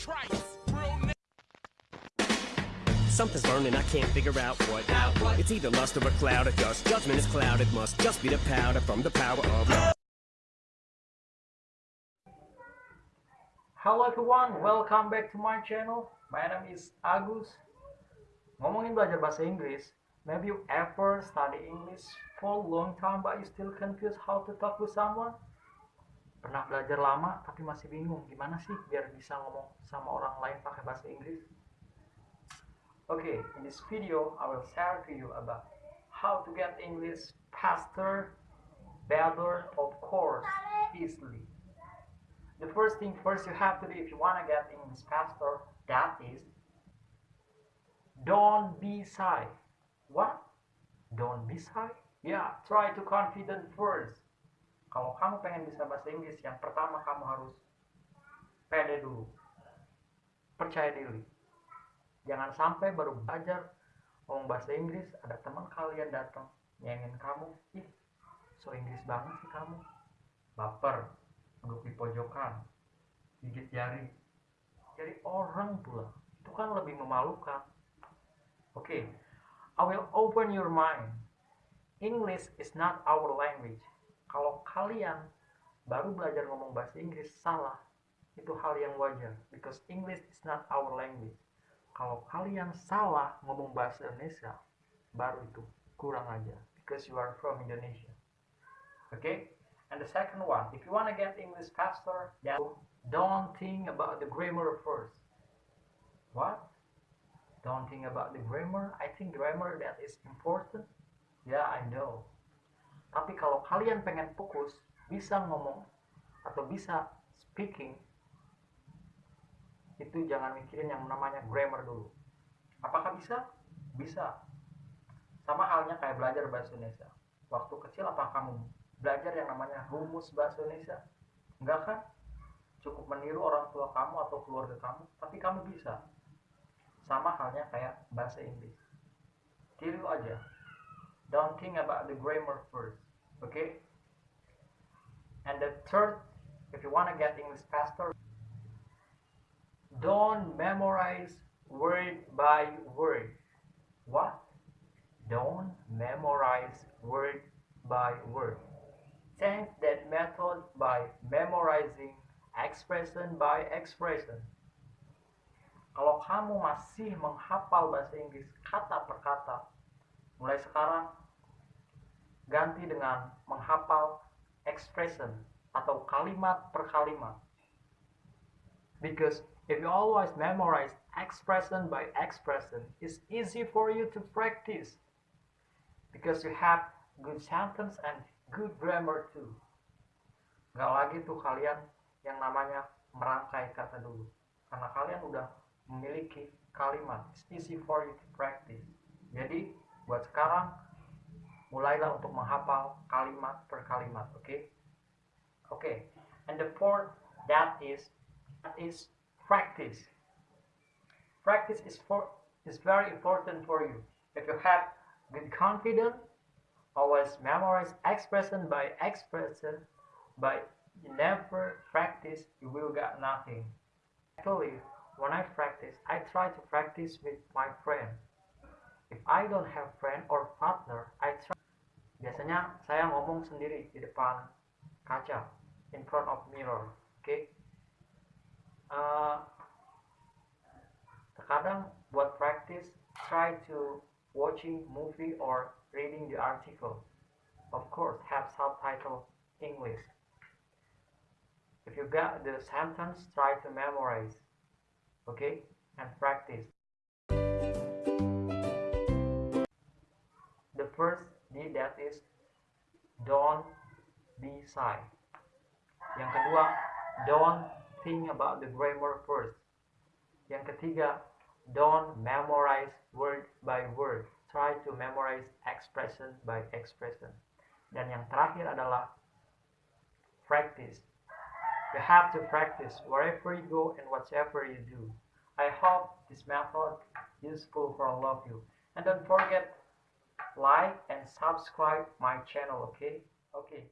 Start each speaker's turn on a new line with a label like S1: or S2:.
S1: trice.
S2: Something's burning, I can't figure out what. It's either lust or a cloud of dust. Judgment is clouded, must just be the powder from the power of love.
S3: Halo everyone, welcome back to my channel. My name is Agus. Ngomongin belajar bahasa Inggris, maybe you ever study English for a long time but you still confused how to talk with someone? Pernah belajar lama tapi masih bingung gimana sih biar bisa ngomong sama orang lain pakai bahasa Inggris? Okay, in this video I will share to you about how to get English faster, better, of course, easily. the first thing first you have to do if you want to get English faster, that is don't be shy. What? Don't be shy? Yeah, try to confident first. Kalau kamu pengen bisa bahasa Inggris, yang pertama kamu harus pede dulu. Percaya diri. Jangan sampai baru belajar ngomong bahasa Inggris, ada teman kalian datang nyengin kamu, ih, so Inggris banget sih kamu. Baper, duduk di pojokan gigit jari jadi orang pula itu kan lebih memalukan oke okay. I will open your mind English is not our language kalau kalian baru belajar ngomong bahasa Inggris salah itu hal yang wajar because English is not our language kalau kalian salah ngomong bahasa Indonesia baru itu kurang aja because you are from Indonesia okay? And the second one, if you want to get English faster, don't think about the grammar first. What? Don't think about the grammar. I think grammar that is important. Yeah, I know. Tapi kalau kalian pengen fokus, bisa ngomong atau bisa speaking, itu jangan mikirin yang namanya grammar dulu. Apakah bisa? Bisa. Sama halnya kayak belajar bahasa Indonesia. Waktu kecil apakah kamu belajar yang namanya rumus bahasa Indonesia enggak kan cukup meniru orang tua kamu atau keluarga kamu tapi kamu bisa sama halnya kayak bahasa Inggris tiru aja don't think about the grammar first okay? And the third if you want to get English faster don't memorize word by word. What? Don't memorize word by word. Change that method by memorizing expression by expression. Kalau kamu masih menghafal bahasa Inggris kata per kata, mulai sekarang ganti dengan menghafal expression atau kalimat per kalimat. Because if you always memorize expression by expression, it's easy for you to practice. Because you have good sentence and good grammar too. Gak lagi tuh kalian yang namanya merangkai kata dulu. Karena kalian udah memiliki kalimat. It's easy for you to practice. Jadi, buat sekarang, mulailah untuk menghafal kalimat per kalimat, oke? Okay? Oke, okay. and the fourth, that is, that is practice. Practice is for is very important for you. If you have good confidence, always memorize expression by expression but you never practice you will get nothing actually when I practice I try to practice with my friend if I don't have friend or partner I try sendiri di depan kaca in front of mirror oke okay? uh, terkadang buat practice try to watching movie or reading the article. Of course, have subtitle English. If you got the sentence, try to memorize. Okay? And practice. The first D that is don't be shy. Yang kedua, don't think about the grammar first. Yang ketiga, don't memorize word by word. Try to memorize expression by expression. Dan yang terakhir adalah practice. You have to practice wherever you go and whatever you do. I hope this method is useful for all of you. And don't forget like and subscribe my channel okay? Okay